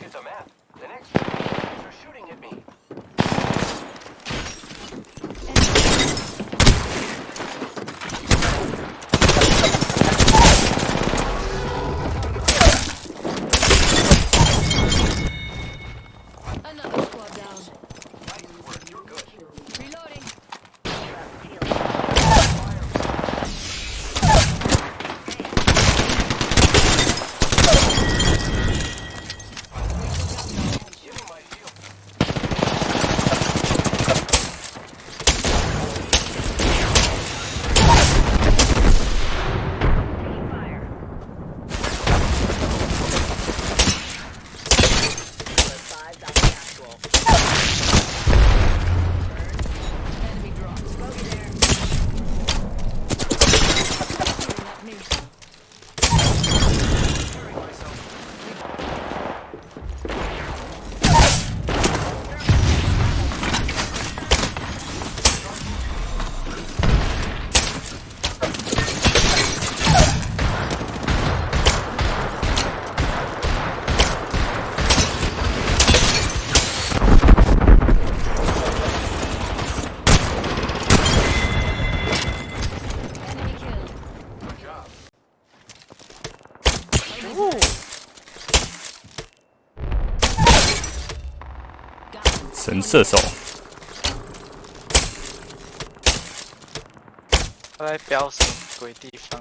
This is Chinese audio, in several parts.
look at the map. The next are shooting at me. 射手，他在飙什么鬼地方？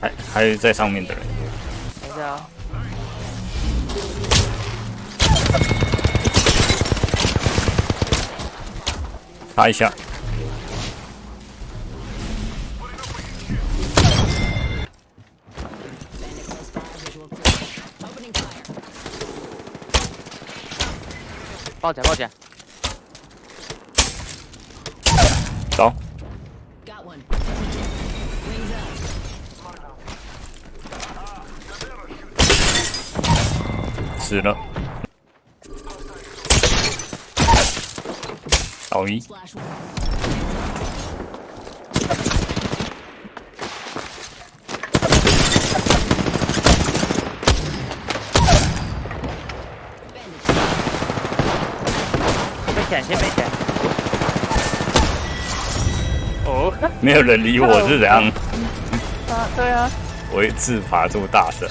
还还有在上面的人，等一下啊！擦一下，抱起来，抱起来！走，死了，倒一，没钱，先没钱。哦，没有人理我是怎样？啊，对啊，我一自爬住大神，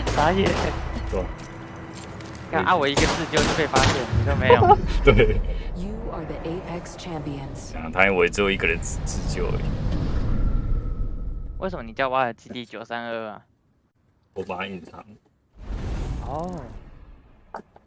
傻眼。对看啊，我一个自救就被发现，你都没有。对，You are the Apex champions. 啊，他因为只有一个人自自救而已，为什么你叫瓦尔基地九三二啊？我把它隐藏。哦。